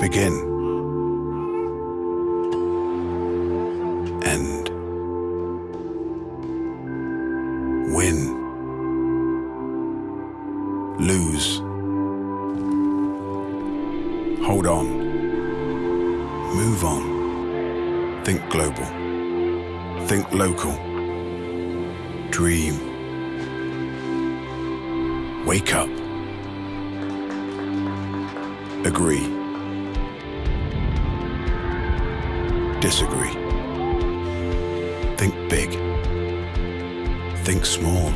Begin. End. Win. Lose. Hold on. Move on. Think global. Think local. Dream. Wake up. Agree. Disagree. Think big. Think small.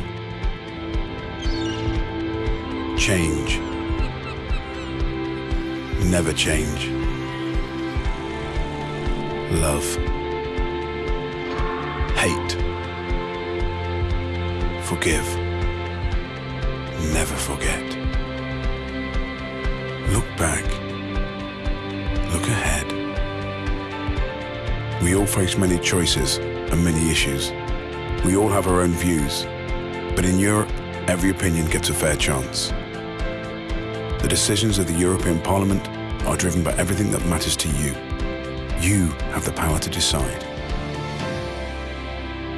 Change. Never change. Love. Hate. Forgive. Never forget. Look back. We all face many choices and many issues. We all have our own views. But in Europe, every opinion gets a fair chance. The decisions of the European Parliament are driven by everything that matters to you. You have the power to decide.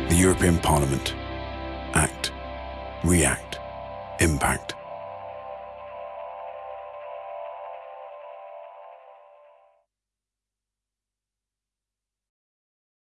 The European Parliament. Act. React. Impact.